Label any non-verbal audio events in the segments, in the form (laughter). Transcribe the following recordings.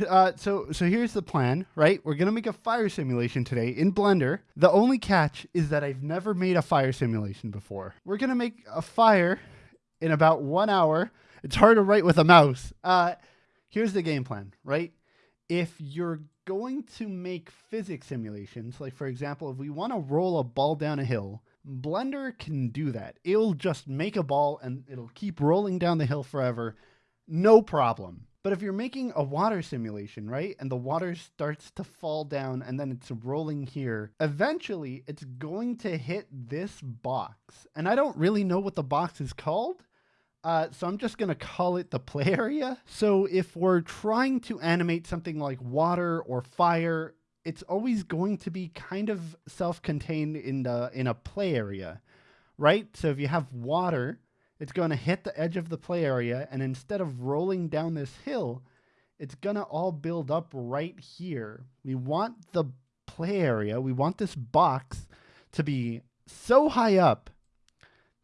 Uh, so so here's the plan, right? We're gonna make a fire simulation today in Blender. The only catch is that I've never made a fire simulation before. We're gonna make a fire in about one hour. It's hard to write with a mouse. Uh, here's the game plan, right? If you're going to make physics simulations, like for example, if we want to roll a ball down a hill, Blender can do that. It'll just make a ball and it'll keep rolling down the hill forever, no problem. But if you're making a water simulation, right, and the water starts to fall down and then it's rolling here, eventually it's going to hit this box. And I don't really know what the box is called. Uh, so I'm just going to call it the play area. So if we're trying to animate something like water or fire, it's always going to be kind of self-contained in the in a play area, right? So if you have water, it's going to hit the edge of the play area, and instead of rolling down this hill, it's going to all build up right here. We want the play area, we want this box to be so high up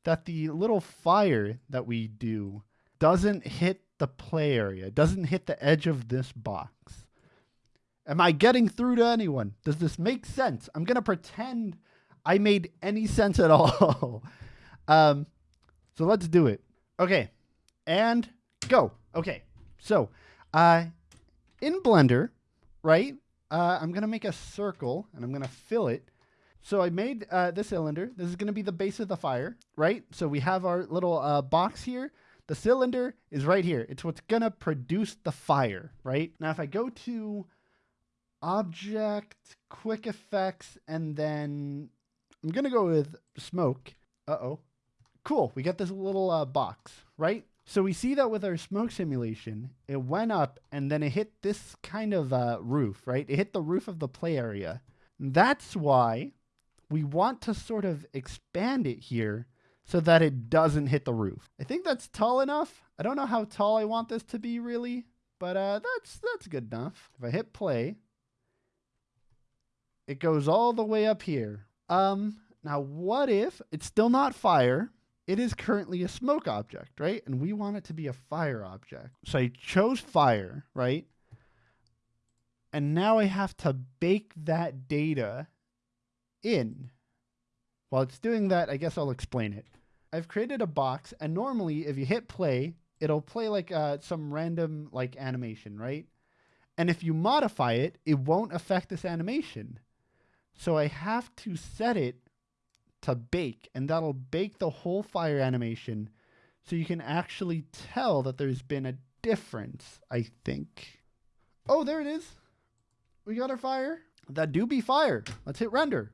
that the little fire that we do doesn't hit the play area, doesn't hit the edge of this box. Am I getting through to anyone? Does this make sense? I'm going to pretend I made any sense at all. (laughs) um, so let's do it. Okay. And go. Okay. So, uh, in Blender, right, uh, I'm going to make a circle and I'm going to fill it. So I made uh, this cylinder. This is going to be the base of the fire, right? So we have our little uh, box here. The cylinder is right here. It's what's going to produce the fire, right? Now, if I go to object, quick effects, and then I'm going to go with smoke. Uh-oh. Cool. We get this little uh, box, right? So we see that with our smoke simulation, it went up and then it hit this kind of uh, roof, right? It hit the roof of the play area. That's why we want to sort of expand it here so that it doesn't hit the roof. I think that's tall enough. I don't know how tall I want this to be really, but uh, that's that's good enough. If I hit play, it goes all the way up here. Um, now what if it's still not fire? It is currently a smoke object, right? And we want it to be a fire object. So I chose fire, right? And now I have to bake that data in. While it's doing that, I guess I'll explain it. I've created a box, and normally if you hit play, it'll play like uh, some random like animation, right? And if you modify it, it won't affect this animation. So I have to set it to bake, and that'll bake the whole fire animation so you can actually tell that there's been a difference, I think. Oh, there it is. We got our fire. That do be fire. Let's hit render.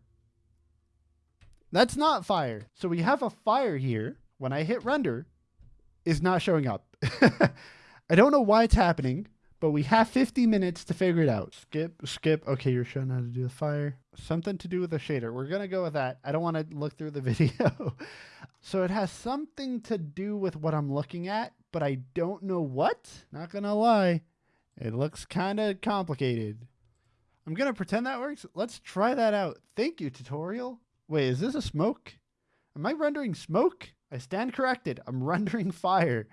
That's not fire. So we have a fire here. When I hit render, is not showing up. (laughs) I don't know why it's happening but we have 50 minutes to figure it out. Skip, skip. Okay, you're showing how to do the fire. Something to do with the shader. We're going to go with that. I don't want to look through the (laughs) video. so it has something to do with what I'm looking at, but I don't know what. Not going to lie. It looks kind of complicated. I'm going to pretend that works. Let's try that out. Thank you, tutorial. Wait, is this a smoke? Am I rendering smoke? I stand corrected. I'm (laughs) rendering fire.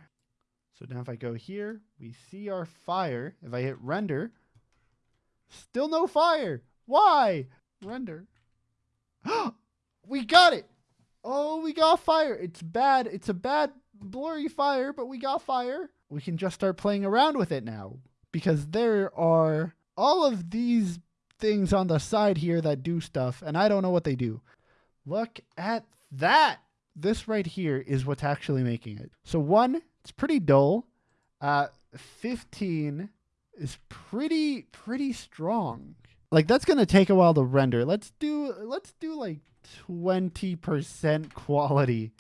So now if I go here, we see our fire. If I hit render, still no fire. Why? Render. (gasps) we got it. Oh, we got fire. It's bad. It's a bad blurry fire, but we got fire. We can just start playing around with it now because there are all of these things on the side here that do stuff, and I don't know what they do. Look at that. This right here is what's actually making it. So one, it's pretty dull. Uh, 15 is pretty pretty strong. Like that's gonna take a while to render. Let's do let's do like 20% quality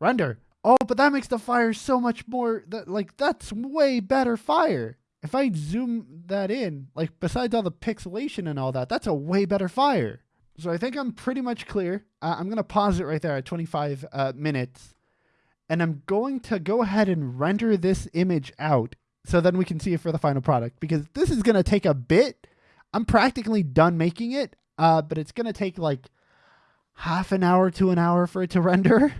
render. Oh, but that makes the fire so much more that like that's way better fire. If I zoom that in, like besides all the pixelation and all that, that's a way better fire. So I think I'm pretty much clear. Uh, I'm gonna pause it right there at 25 uh, minutes and I'm going to go ahead and render this image out so then we can see it for the final product because this is going to take a bit. I'm practically done making it, uh, but it's going to take like half an hour to an hour for it to (laughs) render.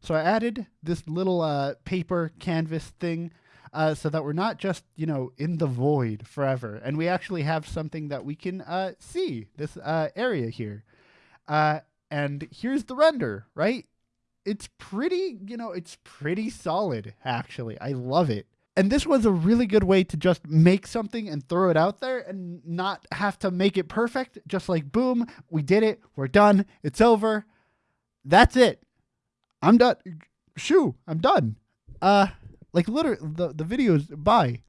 So I added this little uh, paper canvas thing. uh, so that we're not just, you know, in the void forever. And we actually have something that we can uh, see, this uh, area here. Uh, and here's the render, right? It's pretty, you know, it's pretty solid, actually. I love it. And this was a really good way to just make something and throw it out there and not have to make it perfect. Just like, boom, we did it. We're done. It's over. That's it. I'm done. Shoo, I'm done. Uh, like literally, the, the videos, bye.